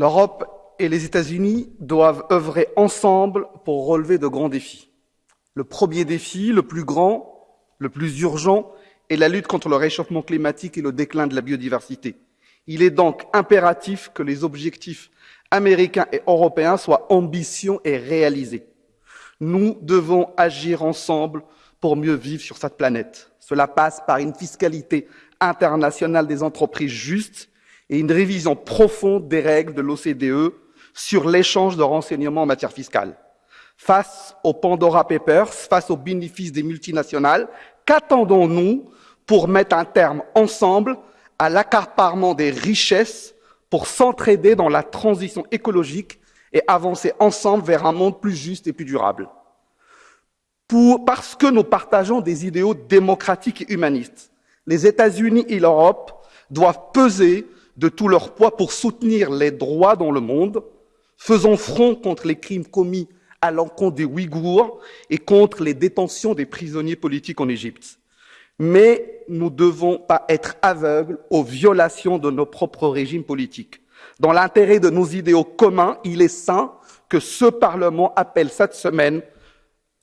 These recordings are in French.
L'Europe et les États-Unis doivent œuvrer ensemble pour relever de grands défis. Le premier défi, le plus grand, le plus urgent, est la lutte contre le réchauffement climatique et le déclin de la biodiversité. Il est donc impératif que les objectifs américains et européens soient ambitieux et réalisés. Nous devons agir ensemble pour mieux vivre sur cette planète. Cela passe par une fiscalité internationale des entreprises juste et une révision profonde des règles de l'OCDE sur l'échange de renseignements en matière fiscale. Face aux Pandora Papers, face aux bénéfices des multinationales, qu'attendons-nous pour mettre un terme ensemble à l'accaparement des richesses pour s'entraider dans la transition écologique et avancer ensemble vers un monde plus juste et plus durable? Pour, parce que nous partageons des idéaux démocratiques et humanistes, les États-Unis et l'Europe doivent peser de tout leur poids pour soutenir les droits dans le monde, faisons front contre les crimes commis à l'encontre des Ouïghours et contre les détentions des prisonniers politiques en Égypte. Mais nous ne devons pas être aveugles aux violations de nos propres régimes politiques. Dans l'intérêt de nos idéaux communs, il est sain que ce Parlement appelle cette semaine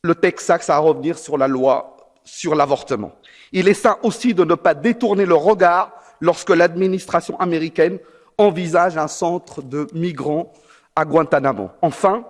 le Texas à revenir sur la loi sur l'avortement. Il est sain aussi de ne pas détourner le regard lorsque l'administration américaine envisage un centre de migrants à Guantanamo. Enfin,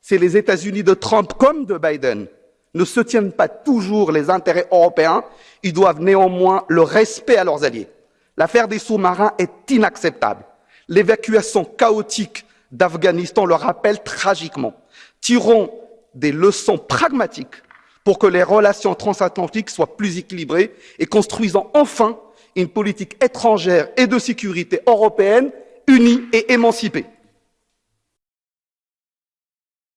c'est les États-Unis de Trump comme de Biden ne se tiennent pas toujours les intérêts européens, ils doivent néanmoins le respect à leurs alliés. L'affaire des sous-marins est inacceptable. L'évacuation chaotique d'Afghanistan le rappelle tragiquement. Tirons des leçons pragmatiques pour que les relations transatlantiques soient plus équilibrées et construisons enfin une politique étrangère et de sécurité européenne unie et émancipée.